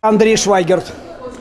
Андрей Швайгерт.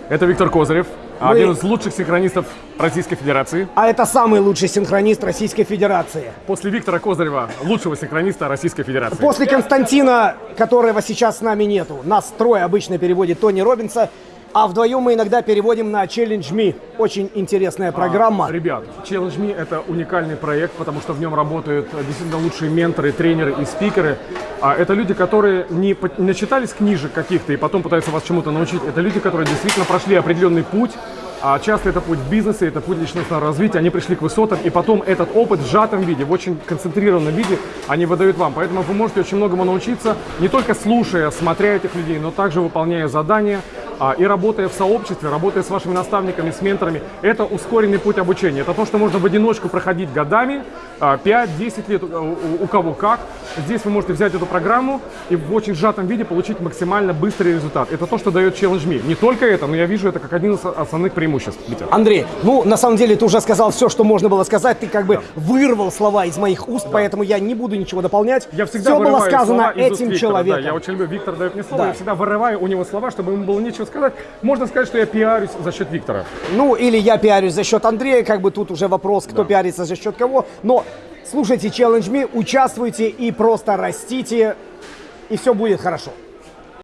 Это Виктор Козырев, Мы- один из лучших синхронистов Российской Федерации. А это самый лучший синхронист Российской Федерации. После Виктора Козырева, лучшего синхрониста Российской Федерации. После Константина, которого сейчас с нами нету. Нас трое обычно переводит Тони Робинса, а вдвоем мы иногда переводим на Challenge Me. Очень интересная программа. Ребят, Challenge Me это уникальный проект, потому что в нем работают действительно лучшие менторы, тренеры и спикеры. А это люди, которые не, не начитались книжек каких-то и потом пытаются вас чему-то научить. Это люди, которые действительно прошли определенный путь. А часто это путь в бизнесе, это путь личностного развития. Они пришли к высотам, и потом этот опыт в сжатом виде, в очень концентрированном виде они выдают вам. Поэтому вы можете очень многому научиться, не только слушая, смотря этих людей, но также выполняя задания а, и работая в сообществе, работая с вашими наставниками, с менторами. Это ускоренный путь обучения. Это то, что можно в одиночку проходить годами, а, 5-10 лет, у, у- у кого как. Здесь вы можете взять эту программу и в очень сжатом виде получить максимально быстрый результат. Это то, что дает Challenge Me. Не только это, но я вижу это как один из основных преимуществ. Витя. Андрей, ну на самом деле ты уже сказал все, что можно было сказать. Ты как бы вырвал слова из моих уст, поэтому я не буду ничего дополнять. Я всегда все было сказано этим Виктора, человеком. Да, я очень люблю. Виктор дает мне слово, Да. я всегда вырываю у него слова, чтобы ему было нечего сказать. Можно сказать, что я пиарюсь за счет Виктора. Ну, или я пиарюсь за счет Андрея, как бы тут уже вопрос, кто пиарится за счет кого. Но слушайте Challenge Me, участвуйте и просто растите, и все будет хорошо.